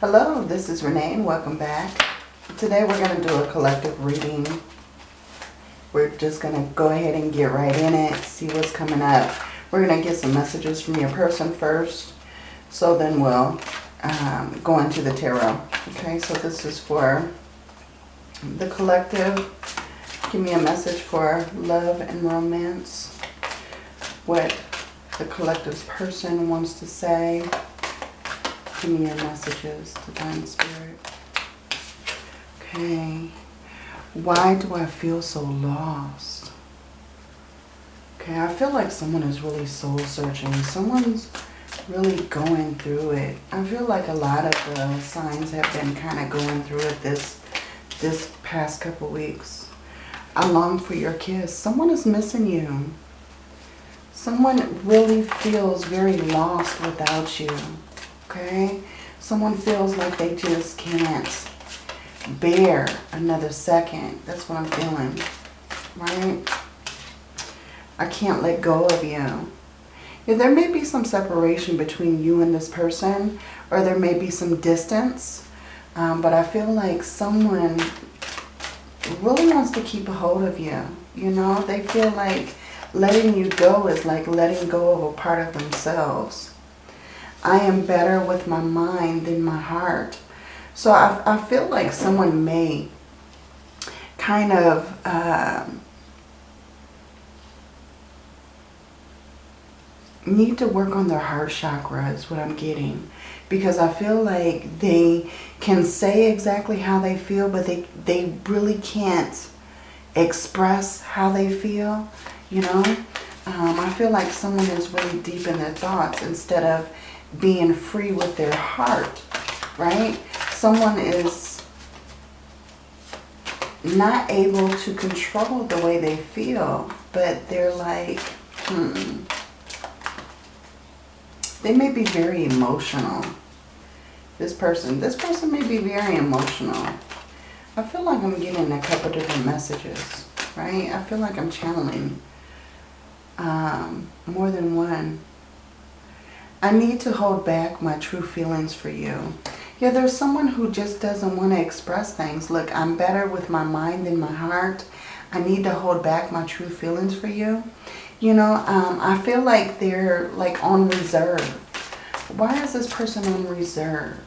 Hello, this is Renee and welcome back. Today we're going to do a collective reading. We're just going to go ahead and get right in it, see what's coming up. We're going to get some messages from your person first. So then we'll um, go into the tarot. Okay, so this is for the collective. Give me a message for love and romance. What the collective's person wants to say. Give me your messages, Divine Spirit. Okay. Why do I feel so lost? Okay, I feel like someone is really soul searching. Someone's really going through it. I feel like a lot of the signs have been kind of going through it this this past couple weeks. I long for your kiss. Someone is missing you. Someone really feels very lost without you okay? Someone feels like they just can't bear another second. That's what I'm feeling, right? I can't let go of you. Yeah, there may be some separation between you and this person, or there may be some distance, um, but I feel like someone really wants to keep a hold of you. You know, they feel like letting you go is like letting go of a part of themselves. I am better with my mind than my heart. So I, I feel like someone may kind of uh, need to work on their heart chakra is what I'm getting. Because I feel like they can say exactly how they feel, but they, they really can't express how they feel, you know. Um, I feel like someone is really deep in their thoughts instead of being free with their heart, right? Someone is not able to control the way they feel, but they're like, hmm. They may be very emotional. This person, this person may be very emotional. I feel like I'm getting a couple different messages, right? I feel like I'm channeling um, more than one I need to hold back my true feelings for you. Yeah, there's someone who just doesn't want to express things. Look, I'm better with my mind than my heart. I need to hold back my true feelings for you. You know, um, I feel like they're like on reserve. Why is this person on reserve?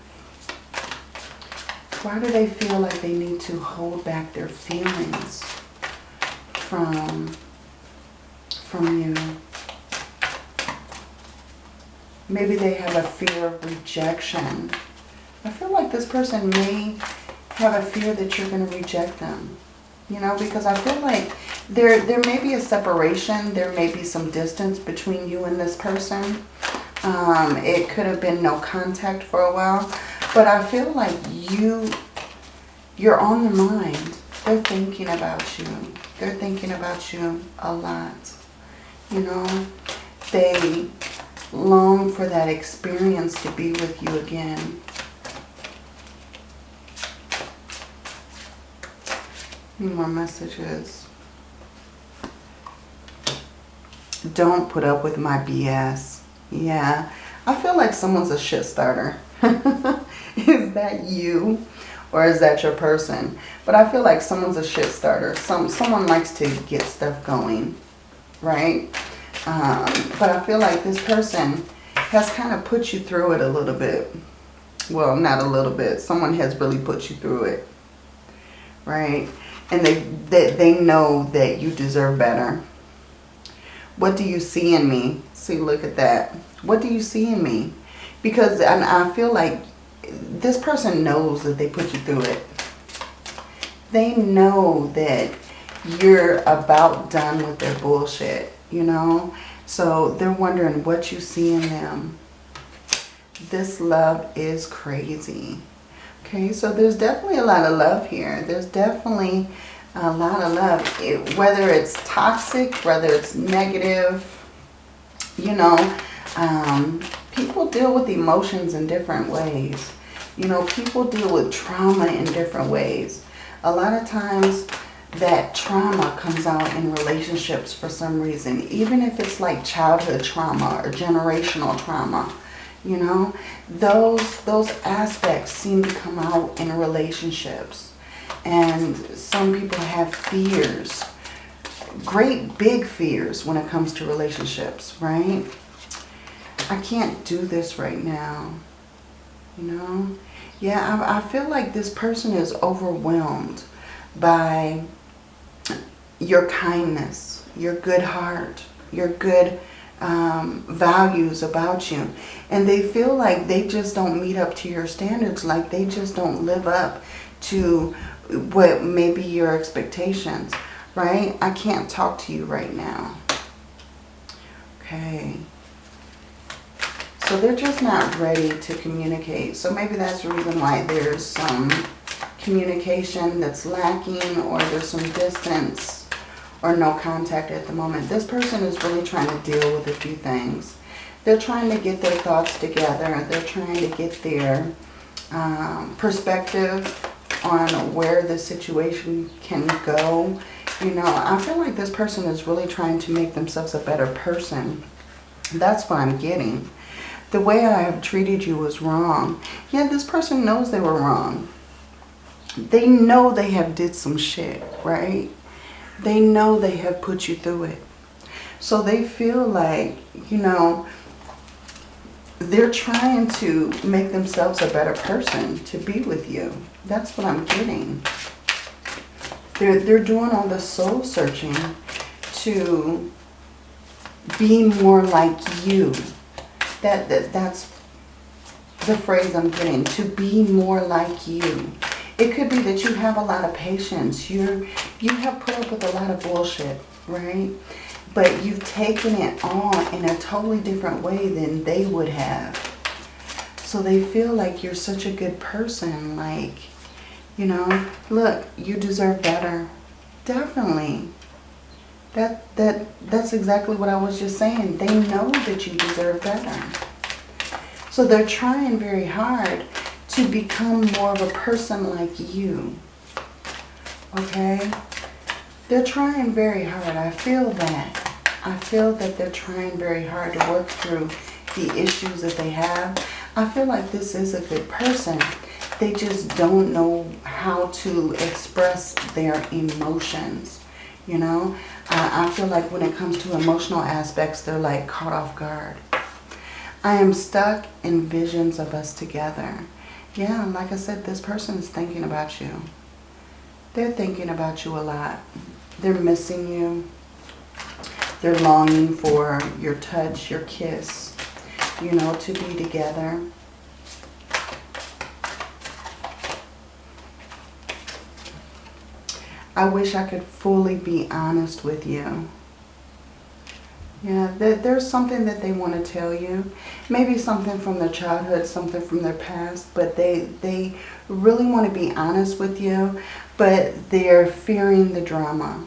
Why do they feel like they need to hold back their feelings from, from you? Maybe they have a fear of rejection. I feel like this person may have a fear that you're going to reject them. You know, because I feel like there, there may be a separation. There may be some distance between you and this person. Um, it could have been no contact for a while. But I feel like you, you're on their mind. They're thinking about you. They're thinking about you a lot. You know, they long for that experience to be with you again. More messages? Don't put up with my BS. Yeah, I feel like someone's a shit starter. is that you? Or is that your person? But I feel like someone's a shit starter. Some, someone likes to get stuff going, right? Um, but I feel like this person has kind of put you through it a little bit. Well, not a little bit. Someone has really put you through it. Right? And they, they, they know that you deserve better. What do you see in me? See, look at that. What do you see in me? Because I feel like this person knows that they put you through it. They know that you're about done with their bullshit you know. So they're wondering what you see in them. This love is crazy. Okay, so there's definitely a lot of love here. There's definitely a lot of love. It, whether it's toxic, whether it's negative, you know, um, people deal with emotions in different ways. You know, people deal with trauma in different ways. A lot of times that trauma comes out in relationships for some reason. Even if it's like childhood trauma or generational trauma. You know, those, those aspects seem to come out in relationships. And some people have fears, great big fears when it comes to relationships, right? I can't do this right now, you know? Yeah, I, I feel like this person is overwhelmed by your kindness, your good heart, your good um, values about you. And they feel like they just don't meet up to your standards, like they just don't live up to what may be your expectations, right? I can't talk to you right now. Okay. So they're just not ready to communicate. So maybe that's the reason why there's some communication that's lacking or there's some distance or no contact at the moment. This person is really trying to deal with a few things. They're trying to get their thoughts together. They're trying to get their um, perspective on where the situation can go. You know, I feel like this person is really trying to make themselves a better person. That's what I'm getting. The way I have treated you was wrong. Yeah, this person knows they were wrong. They know they have did some shit, right? They know they have put you through it. So they feel like, you know, they're trying to make themselves a better person to be with you. That's what I'm getting. They're, they're doing all the soul searching to be more like you. That, that That's the phrase I'm getting. To be more like you. It could be that you have a lot of patience. You're, you have put up with a lot of bullshit, right? But you've taken it on in a totally different way than they would have. So they feel like you're such a good person. Like, you know, look, you deserve better. Definitely. That, that, that's exactly what I was just saying. They know that you deserve better. So they're trying very hard to become more of a person like you. Okay? They're trying very hard. I feel that. I feel that they're trying very hard to work through the issues that they have. I feel like this is a good person. They just don't know how to express their emotions. You know, uh, I feel like when it comes to emotional aspects, they're like caught off guard. I am stuck in visions of us together. Yeah, like I said, this person is thinking about you. They're thinking about you a lot. They're missing you. They're longing for your touch, your kiss, you know, to be together. I wish I could fully be honest with you. Yeah, there's something that they want to tell you. Maybe something from their childhood, something from their past, but they, they really want to be honest with you, but they're fearing the drama.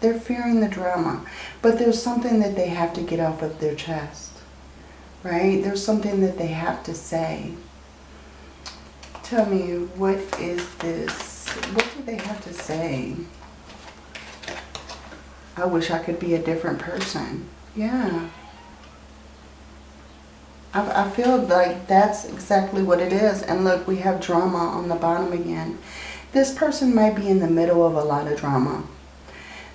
They're fearing the drama, but there's something that they have to get off of their chest, right? There's something that they have to say. Tell me, what is this? What do they have to say? I wish I could be a different person. Yeah. I, I feel like that's exactly what it is. And look, we have drama on the bottom again. This person might be in the middle of a lot of drama.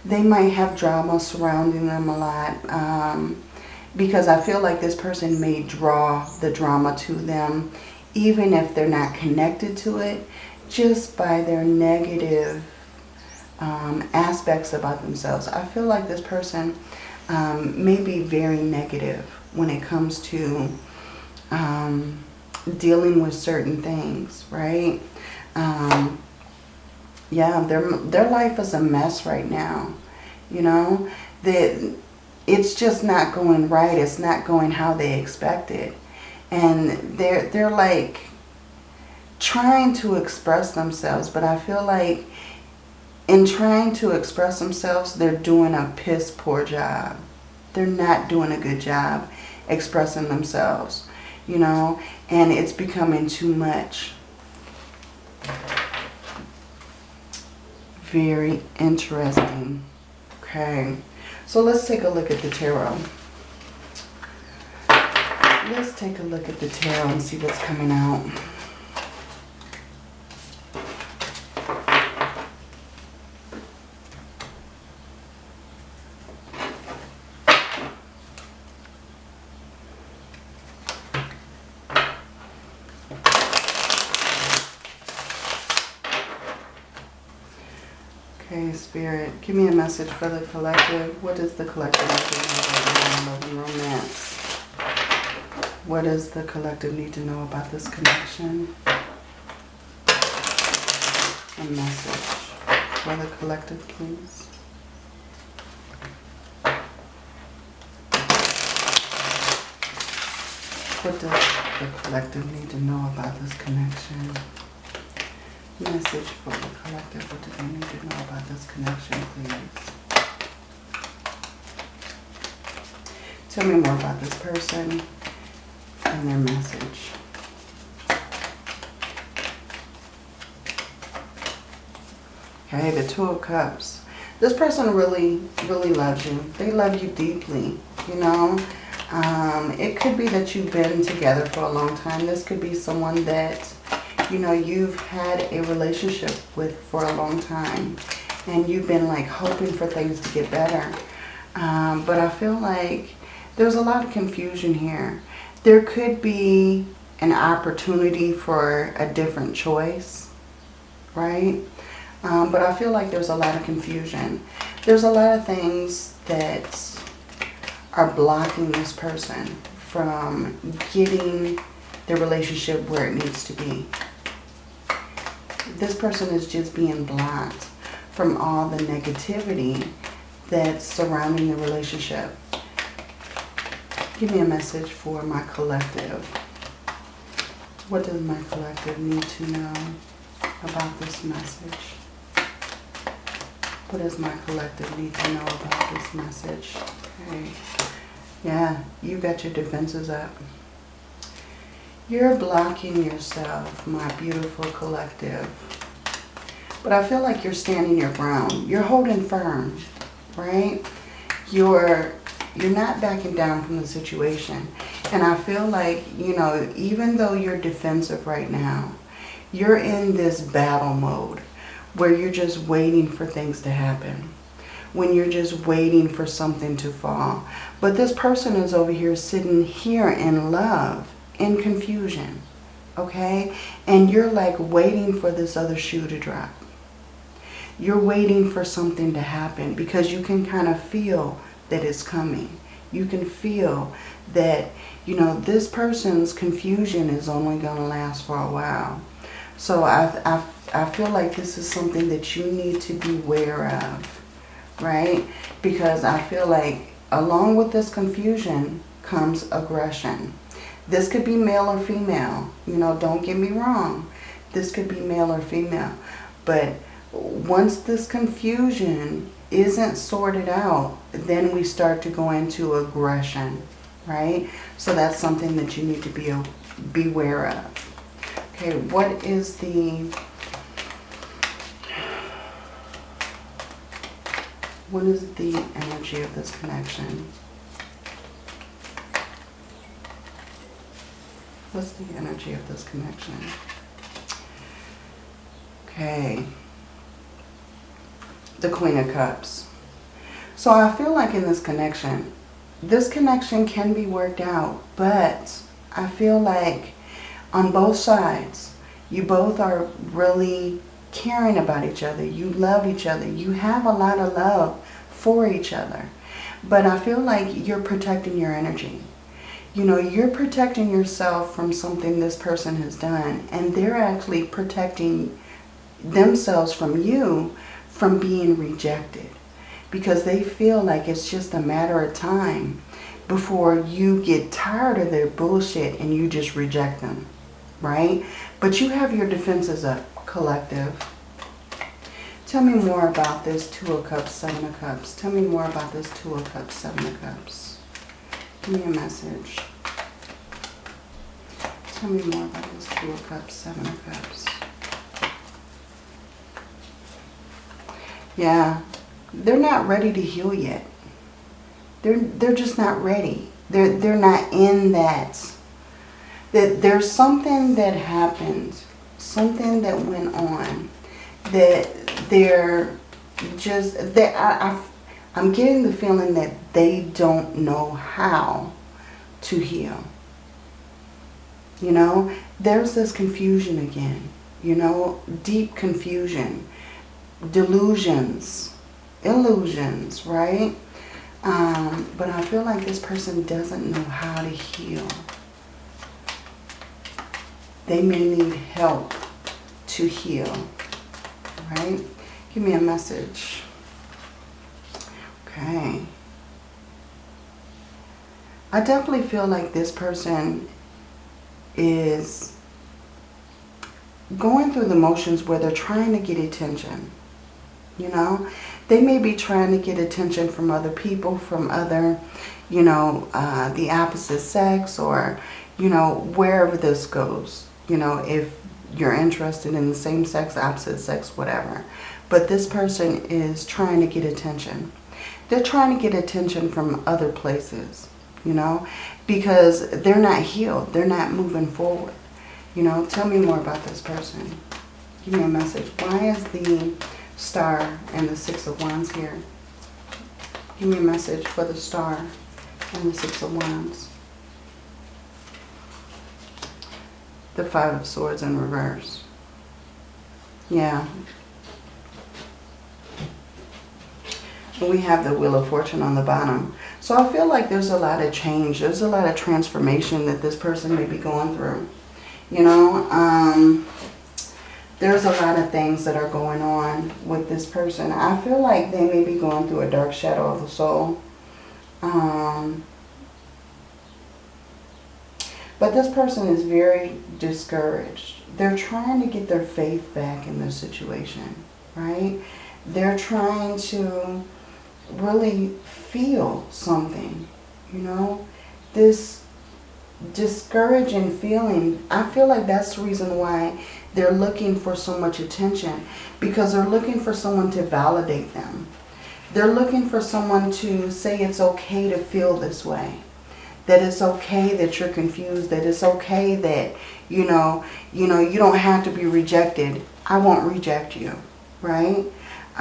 They might have drama surrounding them a lot. Um, because I feel like this person may draw the drama to them even if they're not connected to it just by their negative um, aspects about themselves. I feel like this person um, may be very negative when it comes to um, dealing with certain things, right? Um, yeah, their, their life is a mess right now, you know? That it's just not going right. It's not going how they expected. And they're, they're like trying to express themselves, but I feel like in trying to express themselves, they're doing a piss poor job. They're not doing a good job expressing themselves, you know, and it's becoming too much. Very interesting. Okay, so let's take a look at the tarot. Let's take a look at the tarot and see what's coming out. Okay, Spirit, give me a message for the collective. What is the collective need to know about romance? What does the collective need to know about this connection? A message for the collective, please. What does the collective need to know about this connection? Message for the collective. What do they need to know about this connection, please? Tell me more about this person and their message. Okay, the Two of Cups. This person really, really loves you. They love you deeply, you know. Um, it could be that you've been together for a long time. This could be someone that you know, you've had a relationship with for a long time and you've been like hoping for things to get better. Um, but I feel like there's a lot of confusion here. There could be an opportunity for a different choice, right? Um, but I feel like there's a lot of confusion. There's a lot of things that are blocking this person from getting the relationship where it needs to be this person is just being blocked from all the negativity that's surrounding the relationship. Give me a message for my collective. What does my collective need to know about this message? What does my collective need to know about this message? Okay. Yeah, you got your defenses up. You're blocking yourself, my beautiful collective. But I feel like you're standing your ground. You're holding firm, right? You're you're not backing down from the situation. And I feel like, you know, even though you're defensive right now, you're in this battle mode where you're just waiting for things to happen. When you're just waiting for something to fall. But this person is over here sitting here in love in confusion, okay? And you're like waiting for this other shoe to drop. You're waiting for something to happen because you can kind of feel that it's coming. You can feel that, you know, this person's confusion is only going to last for a while. So I, I, I feel like this is something that you need to be aware of, right? Because I feel like along with this confusion comes aggression. This could be male or female. You know, don't get me wrong. This could be male or female. But once this confusion isn't sorted out, then we start to go into aggression, right? So that's something that you need to be beware of. Okay, what is the... What is the energy of this connection? What's the energy of this connection? Okay. The Queen of Cups. So I feel like in this connection, this connection can be worked out, but I feel like on both sides, you both are really caring about each other. You love each other. You have a lot of love for each other. But I feel like you're protecting your energy you know, you're protecting yourself from something this person has done. And they're actually protecting themselves from you from being rejected. Because they feel like it's just a matter of time before you get tired of their bullshit and you just reject them. Right? But you have your defenses up, collective. Tell me more about this Two of Cups, Seven of Cups. Tell me more about this Two of Cups, Seven of Cups. Give me a message. Tell me more about this Two of Cups, Seven of Cups. Yeah, they're not ready to heal yet. They're they're just not ready. They're they're not in that that there's something that happened, something that went on, that they're just, that I, I, I'm getting the feeling that they don't know how to heal. You know, there's this confusion again, you know, deep confusion, delusions, illusions, right? Um, but I feel like this person doesn't know how to heal. They may need help to heal, right? Give me a message. Okay. I definitely feel like this person is going through the motions where they're trying to get attention. You know, they may be trying to get attention from other people, from other, you know, uh, the opposite sex or, you know, wherever this goes. You know, if you're interested in the same sex, opposite sex, whatever. But this person is trying to get attention. They're trying to get attention from other places, you know, because they're not healed. They're not moving forward. You know, tell me more about this person. Give me a message. Why is the star and the six of wands here? Give me a message for the star and the six of wands. The five of swords in reverse. Yeah. We have the wheel of fortune on the bottom. So I feel like there's a lot of change. There's a lot of transformation that this person may be going through. You know, um, there's a lot of things that are going on with this person. I feel like they may be going through a dark shadow of the soul. Um, but this person is very discouraged. They're trying to get their faith back in this situation, right? They're trying to really feel something, you know? This discouraging feeling, I feel like that's the reason why they're looking for so much attention because they're looking for someone to validate them. They're looking for someone to say it's okay to feel this way. That it's okay that you're confused. That it's okay that, you know, you know, you don't have to be rejected. I won't reject you, right?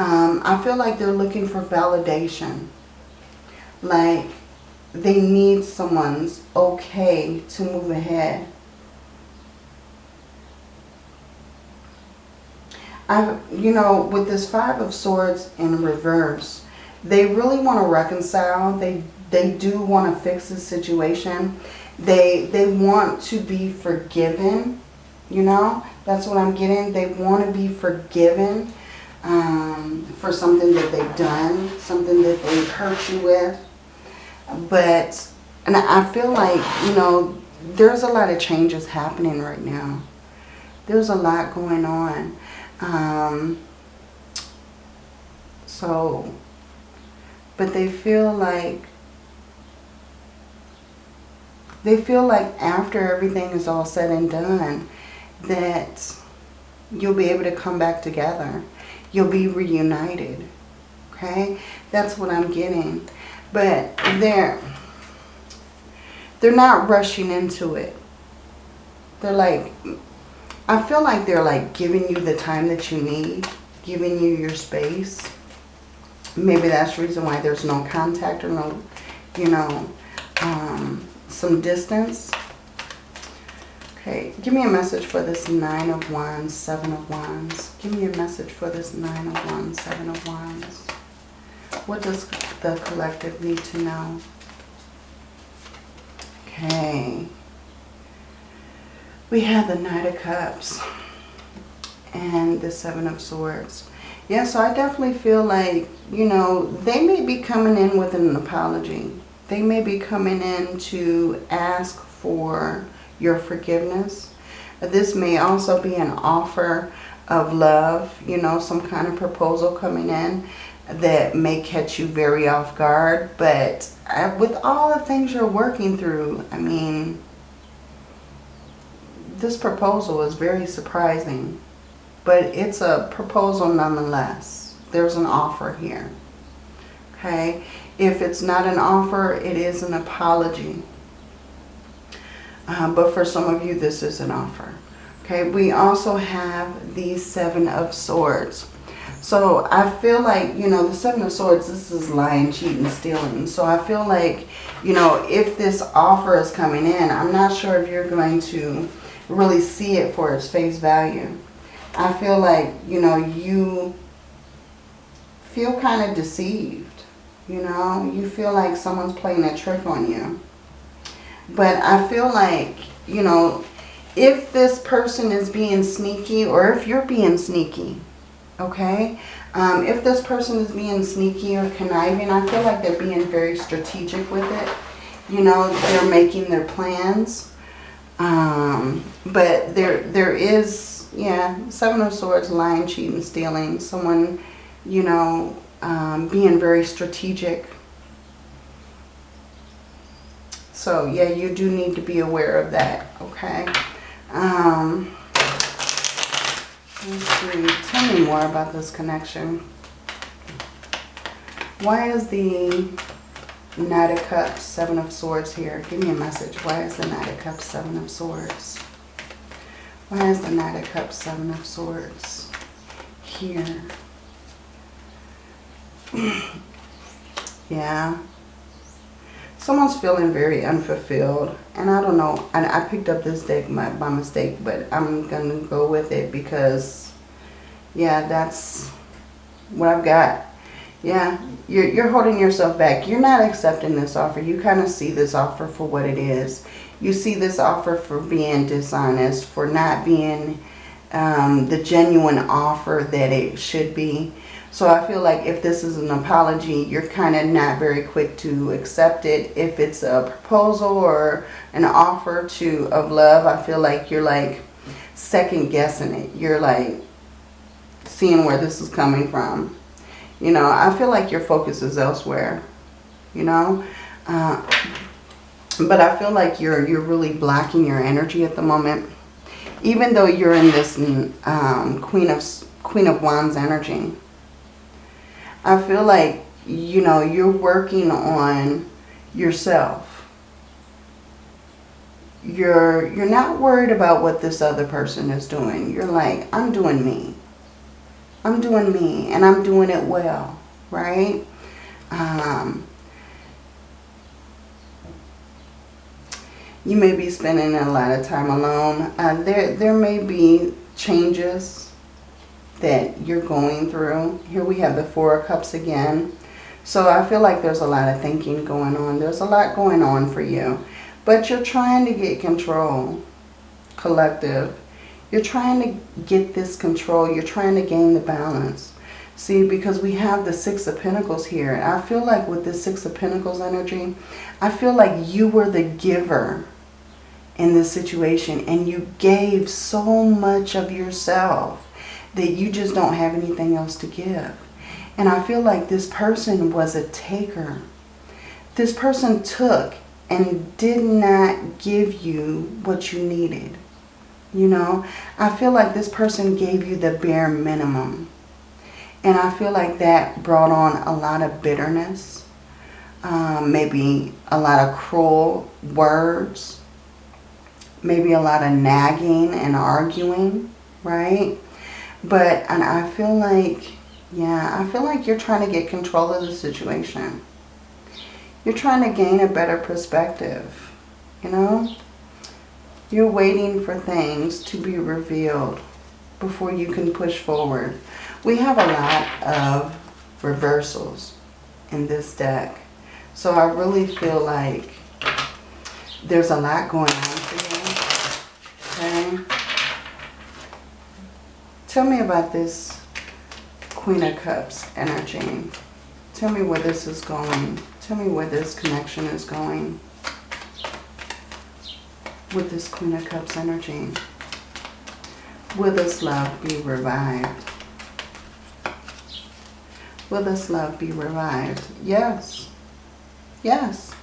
Um, I feel like they're looking for validation. Like they need someone's okay to move ahead. I, you know, with this Five of Swords in reverse, they really want to reconcile. They they do want to fix the situation. They they want to be forgiven. You know, that's what I'm getting. They want to be forgiven um, for something that they've done, something that they've hurt you with. But, and I feel like, you know, there's a lot of changes happening right now. There's a lot going on. Um, so, but they feel like, they feel like after everything is all said and done, that you'll be able to come back together. You'll be reunited. Okay? That's what I'm getting. But they're, they're not rushing into it. They're like, I feel like they're like giving you the time that you need, giving you your space. Maybe that's the reason why there's no contact or no, you know, um, some distance. Okay, give me a message for this Nine of Wands, Seven of Wands. Give me a message for this Nine of Wands, Seven of Wands. What does the collective need to know? Okay. We have the Knight of Cups and the Seven of Swords. Yeah, so I definitely feel like, you know, they may be coming in with an apology. They may be coming in to ask for your forgiveness. This may also be an offer of love, you know, some kind of proposal coming in that may catch you very off guard. But uh, with all the things you're working through, I mean, this proposal is very surprising. But it's a proposal nonetheless. There's an offer here. Okay? If it's not an offer, it is an apology. Uh, but for some of you, this is an offer. Okay, we also have the Seven of Swords. So I feel like, you know, the Seven of Swords, this is lying, cheating, stealing. So I feel like, you know, if this offer is coming in, I'm not sure if you're going to really see it for its face value. I feel like, you know, you feel kind of deceived. You know, you feel like someone's playing a trick on you. But I feel like, you know, if this person is being sneaky or if you're being sneaky, okay? Um, if this person is being sneaky or conniving, I feel like they're being very strategic with it. You know, they're making their plans. Um, but there, there is, yeah, Seven of Swords, lying, cheating, stealing. Someone, you know, um, being very strategic. So, yeah, you do need to be aware of that, okay? Um, let's see. Tell me more about this connection. Why is the Knight of Cups, Seven of Swords here? Give me a message. Why is the Knight of Cups, Seven of Swords? Why is the Knight of Cups, Seven of Swords here? yeah. Someone's feeling very unfulfilled. And I don't know. I, I picked up this deck by, mistake. But I'm to go with it because, yeah, that's what I've got. Yeah, you're, you're holding yourself back. You're not accepting this offer. You kind of see this offer for what it is. You see this offer for being dishonest, for not being um, the genuine offer that it should be. So I feel like if this is an apology, you're kind of not very quick to accept it. If it's a proposal or an offer to of love, I feel like you're like second guessing it. You're like seeing where this is coming from. You know, I feel like your focus is elsewhere. You know, uh, but I feel like you're you're really blocking your energy at the moment. Even though you're in this um, Queen of Queen of Wands energy I feel like, you know, you're working on yourself. You're, you're not worried about what this other person is doing. You're like, I'm doing me. I'm doing me and I'm doing it well, right? Um, you may be spending a lot of time alone. Uh, there, there may be changes that you're going through. Here we have the Four of Cups again. So I feel like there's a lot of thinking going on. There's a lot going on for you. But you're trying to get control, collective. You're trying to get this control. You're trying to gain the balance. See, because we have the Six of Pentacles here. And I feel like with this Six of Pentacles energy, I feel like you were the giver in this situation. And you gave so much of yourself that you just don't have anything else to give. And I feel like this person was a taker. This person took and did not give you what you needed. You know, I feel like this person gave you the bare minimum. And I feel like that brought on a lot of bitterness. Um, maybe a lot of cruel words. Maybe a lot of nagging and arguing, right? But, and I feel like, yeah, I feel like you're trying to get control of the situation. You're trying to gain a better perspective, you know? You're waiting for things to be revealed before you can push forward. We have a lot of reversals in this deck. So I really feel like there's a lot going on for you. Okay? Tell me about this Queen of Cups energy. Tell me where this is going. Tell me where this connection is going with this Queen of Cups energy. Will this love be revived? Will this love be revived? Yes. Yes.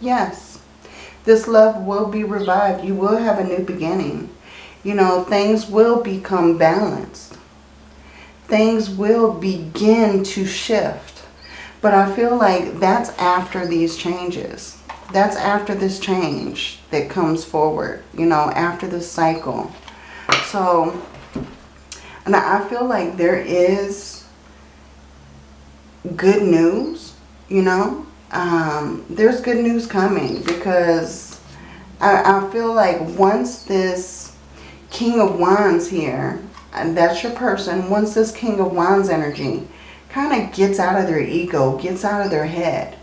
Yes. This love will be revived. You will have a new beginning you know, things will become balanced. Things will begin to shift. But I feel like that's after these changes. That's after this change that comes forward, you know, after this cycle. So, and I feel like there is good news, you know. Um, there's good news coming because I, I feel like once this King of Wands here, and that's your person, once this King of Wands energy kind of gets out of their ego, gets out of their head,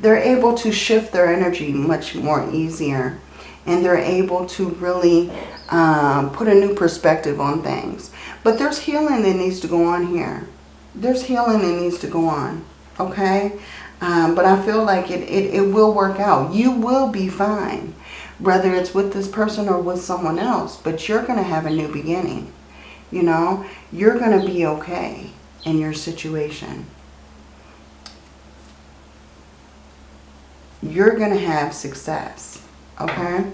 they're able to shift their energy much more easier. And they're able to really um, put a new perspective on things. But there's healing that needs to go on here. There's healing that needs to go on. Okay? Um, but I feel like it, it, it will work out. You will be fine. Whether it's with this person or with someone else. But you're going to have a new beginning. You know? You're going to be okay in your situation. You're going to have success. Okay?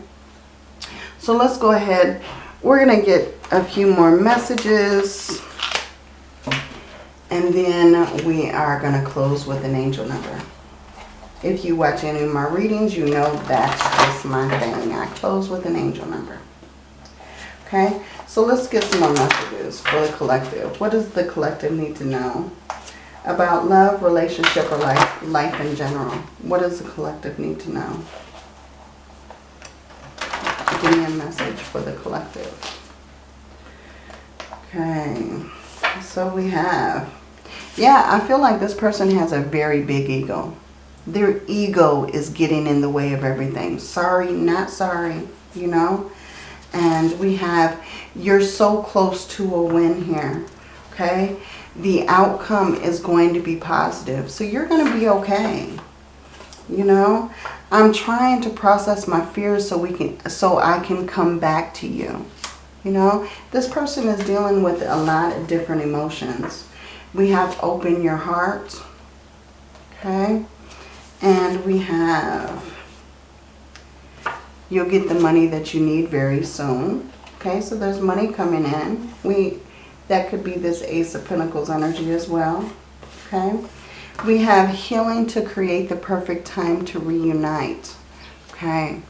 So let's go ahead. We're going to get a few more messages. And then we are going to close with an angel number. If you watch any of my readings, you know that's just my thing. I close with an angel number. Okay, so let's get some more messages for the collective. What does the collective need to know about love, relationship, or life, life in general? What does the collective need to know? Give me a message for the collective. Okay, so we have, yeah, I feel like this person has a very big ego. Their ego is getting in the way of everything. Sorry, not sorry, you know. And we have, you're so close to a win here, okay? The outcome is going to be positive. So you're going to be okay, you know. I'm trying to process my fears so we can, so I can come back to you. You know, this person is dealing with a lot of different emotions. We have open your heart. Okay. And we have you'll get the money that you need very soon. Okay, so there's money coming in. We That could be this Ace of Pentacles energy as well. Okay. We have healing to create the perfect time to reunite. Okay.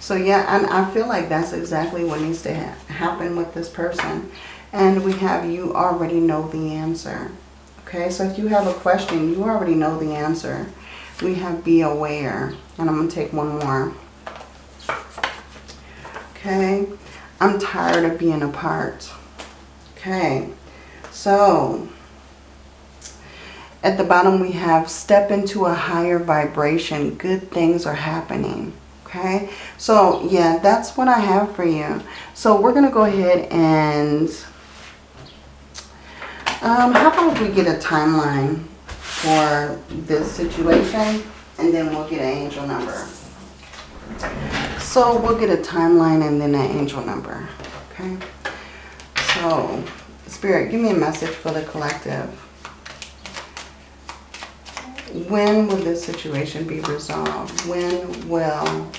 So yeah, and I feel like that's exactly what needs to ha happen with this person. And we have you already know the answer. Okay, so if you have a question, you already know the answer. We have be aware. And I'm going to take one more. Okay, I'm tired of being apart. Okay, so at the bottom we have step into a higher vibration. Good things are happening okay so yeah that's what i have for you so we're going to go ahead and um, how about we get a timeline for this situation and then we'll get an angel number so we'll get a timeline and then an angel number okay so spirit give me a message for the collective when will this situation be resolved? When will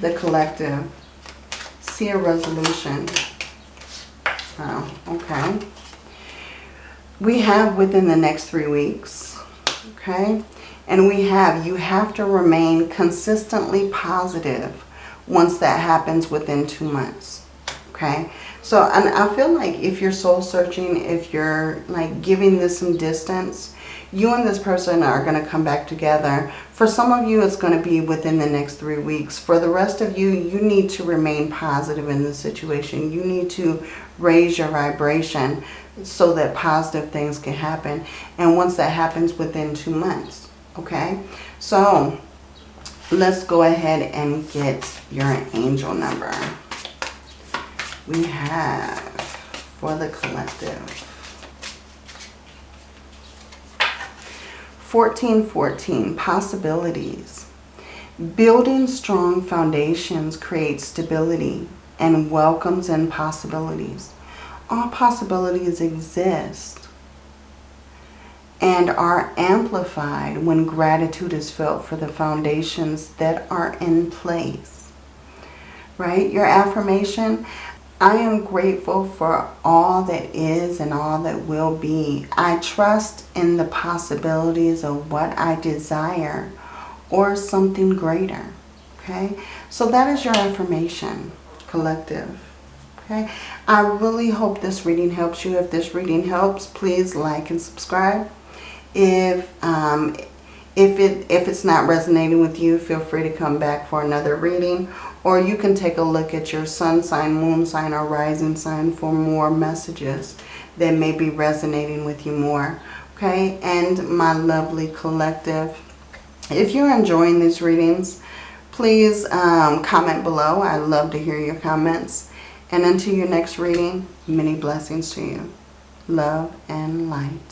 the collective see a resolution? Oh, okay. We have within the next three weeks, okay? And we have, you have to remain consistently positive once that happens within two months, okay? So, and I feel like if you're soul searching, if you're like giving this some distance, you and this person are going to come back together. For some of you, it's going to be within the next three weeks. For the rest of you, you need to remain positive in the situation. You need to raise your vibration so that positive things can happen. And once that happens within two months, okay? So let's go ahead and get your angel number. We have for the collective 1414, possibilities. Building strong foundations creates stability and welcomes in possibilities. All possibilities exist and are amplified when gratitude is felt for the foundations that are in place. Right? Your affirmation, I am grateful for all that is and all that will be. I trust in the possibilities of what I desire or something greater. Okay, so that is your affirmation, collective. Okay, I really hope this reading helps you. If this reading helps, please like and subscribe. If um, if it if it's not resonating with you, feel free to come back for another reading. Or you can take a look at your sun sign, moon sign, or rising sign for more messages that may be resonating with you more. Okay, and my lovely collective, if you're enjoying these readings, please um, comment below. I love to hear your comments. And until your next reading, many blessings to you. Love and light.